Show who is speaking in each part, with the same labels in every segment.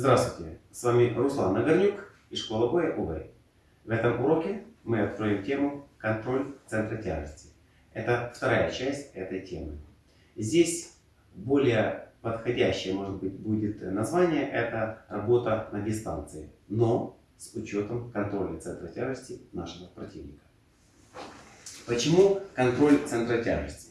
Speaker 1: Здравствуйте, с вами Руслан Нагорнюк из школы боя УВЭЙ. В этом уроке мы откроем тему «Контроль центра тяжести». Это вторая часть этой темы. Здесь более подходящее, может быть, будет название, это работа на дистанции, но с учетом контроля центра тяжести нашего противника. Почему контроль центра тяжести?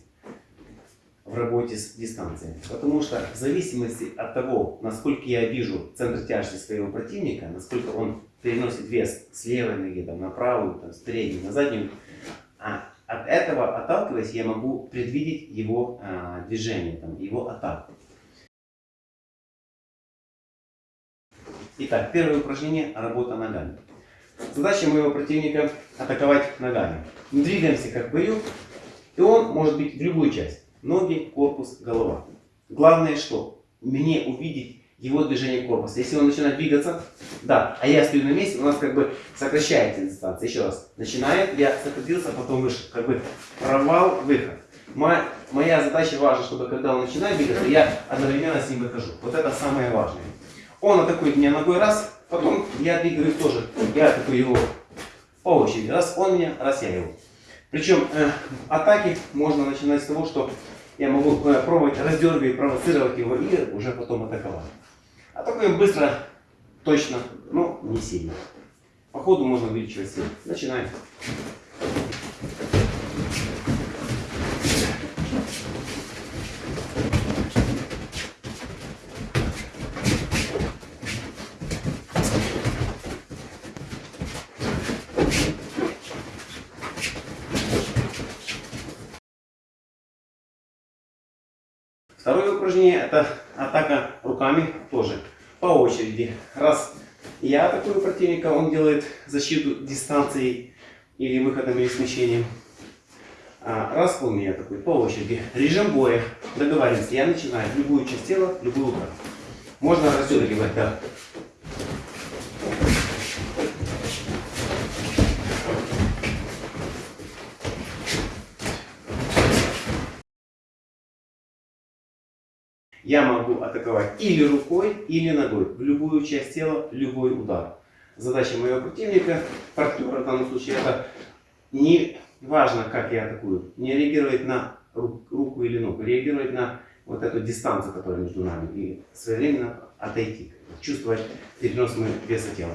Speaker 1: В работе с дистанцией. Потому что в зависимости от того, насколько я вижу центр тяжести своего противника, насколько он переносит вес с левой ноги там, на правую, там, с передней на заднюю, а от этого отталкиваясь, я могу предвидеть его а, движение, там, его атаку. Итак, первое упражнение – работа ногами. Задача моего противника – атаковать ногами. Мы двигаемся как в бою, и он может быть в любую часть ноги, корпус, голова. Главное что? Мне увидеть его движение корпуса. Если он начинает двигаться, да, а я стою на месте, у нас как бы сокращается дистанция. Еще раз. Начинает, я сократился, потом вышел. Как бы провал, выход. Моя, моя задача важна, чтобы когда он начинает двигаться, я одновременно с ним выхожу. Вот это самое важное. Он атакует меня ногой раз, потом я двигаю тоже. Я атакую его по очереди. Раз он меня, раз я его. Причем э, атаки можно начинать с того, что я могу э, пробовать раздергивать, провоцировать его и уже потом атаковать. Атакуем быстро, точно, но не сильно. По ходу можно увеличивать силу. Начинаем. Второе упражнение это атака руками тоже по очереди. Раз я атакую противника, он делает защиту дистанцией или выходом или смещением. А, раз он меня атакует по очереди. Режим боя. Договоримся. Я начинаю любую часть тела, любой удар. Можно раздергивать, да. Я могу атаковать или рукой, или ногой, любую часть тела, любой удар. Задача моего противника, партнера в данном случае, это не важно, как я атакую, не реагировать на руку или ногу, реагировать на вот эту дистанцию, которая между нами, и своевременно отойти, чувствовать перенос веса тела.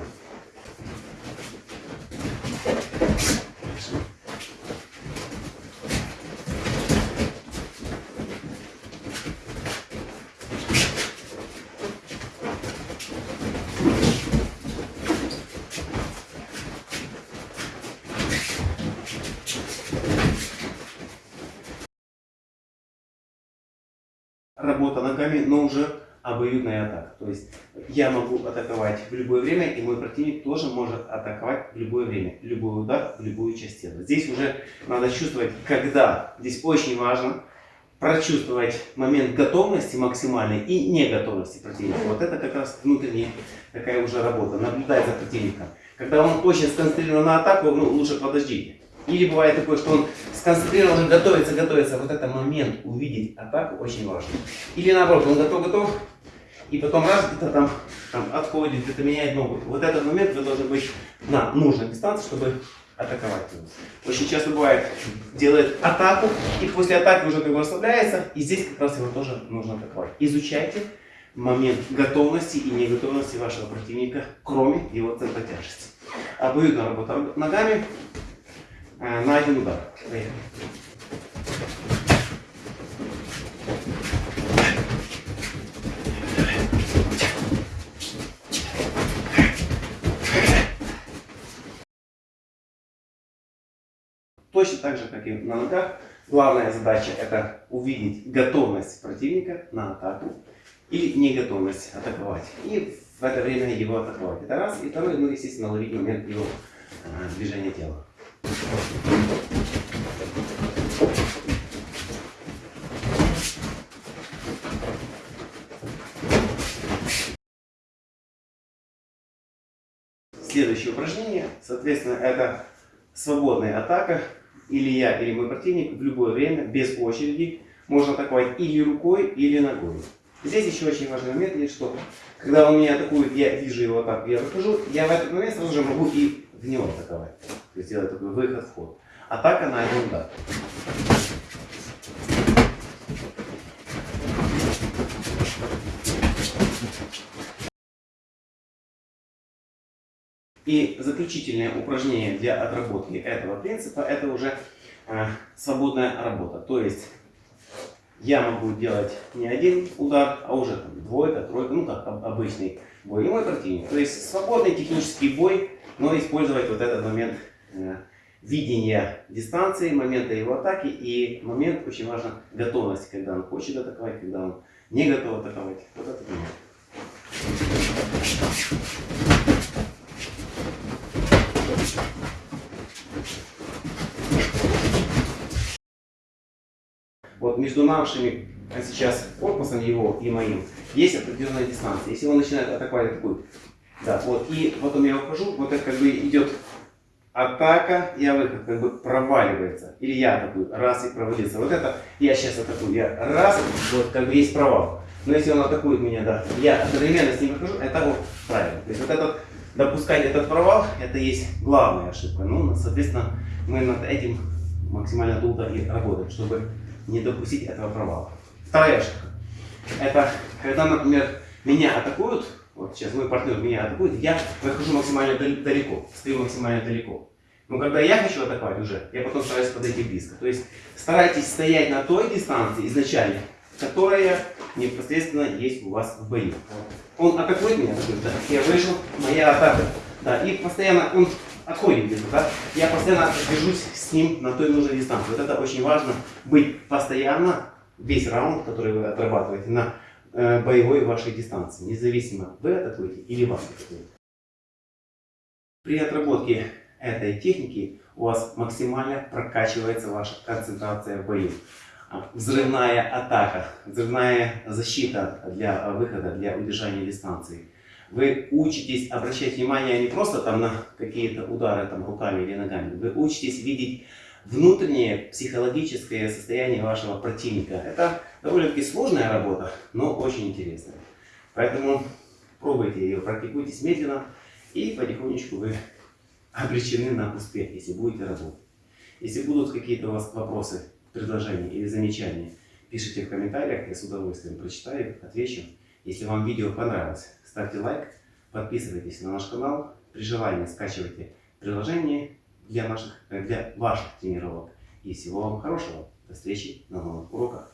Speaker 1: Работа ногами, но уже обоюдная атака. То есть я могу атаковать в любое время, и мой противник тоже может атаковать в любое время. Любой удар в любую часть тела. Здесь уже надо чувствовать, когда. Здесь очень важно прочувствовать момент готовности максимальной и неготовности противника. Вот это как раз внутренняя такая уже работа. Наблюдать за противником. Когда он очень сконцентрирован на атаку, ну, лучше подождите. Или бывает такое, что он сконцентрирован, готовится, готовится. Вот этот момент увидеть атаку очень важно. Или наоборот, он готов, готов, и потом раз где-то там, там отходит, где-то меняет ногу. Вот этот момент вы должны быть на нужной дистанции, чтобы атаковать. Очень часто бывает, делает атаку, и после атаки уже как бы расслабляется, и здесь как раз его тоже нужно атаковать. Изучайте момент готовности и неготовности вашего противника, кроме его центра тяжести. Обоюдная работа ногами на один удар. Точно так же, как и на ногах, главная задача это увидеть готовность противника на атаку или неготовность атаковать. И в это время его атаковать. Это раз. И второй, ну, естественно, ловить момент его а, движения тела. Следующее упражнение, соответственно, это свободная атака. Или я, или мой противник в любое время, без очереди, можно атаковать или рукой, или ногой. Здесь еще очень важный момент есть, что когда он меня атакует, я вижу его так, я выхожу, я в этот момент сразу же могу и в него атаковать. То есть делать такой выход-вход. Атака на один удар. И заключительное упражнение для отработки этого принципа это уже э, свободная работа. То есть я могу делать не один удар, а уже там, двойка, тройка, ну как обычный бой. И мой противник. То есть свободный технический бой, но использовать вот этот момент э, видения дистанции, момента его атаки и момент, очень важно, готовность, когда он хочет атаковать, когда он не готов атаковать. Вот этот момент. Вот между нашими а сейчас корпусом его и моим есть определенная дистанция. Если он начинает атаковать такую, да, вот, и потом я ухожу, вот это как бы идет атака, я выход как бы проваливается. Или я атакую, раз и провалился. Вот это я сейчас атакую, я раз, вот как бы есть провал. Но если он атакует меня, да, я одновременно с ним выхожу, это вот правильно. То есть вот этот, допускать этот провал, это есть главная ошибка. Ну, соответственно, мы над этим максимально долго и работаем, чтобы не допустить этого провала. Вторая ошибка. Это когда, например, меня атакуют, вот сейчас мой партнер меня атакует, я выхожу максимально далеко, стою максимально далеко. Но когда я хочу атаковать уже, я потом стараюсь подойти близко. То есть старайтесь стоять на той дистанции изначально, которая непосредственно есть у вас в бою. Он атакует меня, да, я вышел, моя атака. Да, и постоянно он отходит где-то, да, я постоянно держусь с ним на той нужной дистанции. Вот это очень важно, быть постоянно, весь раунд, который вы отрабатываете, на боевой вашей дистанции, независимо, вы атакуете или вас атакуют. При отработке этой техники у вас максимально прокачивается ваша концентрация в бою. А, взрывная атака, взрывная защита для выхода, для удержания дистанции. Вы учитесь обращать внимание не просто там на какие-то удары там, руками или ногами, вы учитесь видеть внутреннее психологическое состояние вашего противника. Это довольно-таки сложная работа, но очень интересная. Поэтому пробуйте ее, практикуйтесь медленно, и потихонечку вы обречены на успех, если будете работать. Если будут какие-то у вас вопросы, предложения или замечания, пишите в комментариях, я с удовольствием прочитаю, отвечу. Если вам видео понравилось, ставьте лайк, подписывайтесь на наш канал, при желании скачивайте приложение для наших, э, для ваших тренировок. И всего вам хорошего. До встречи на новых уроках.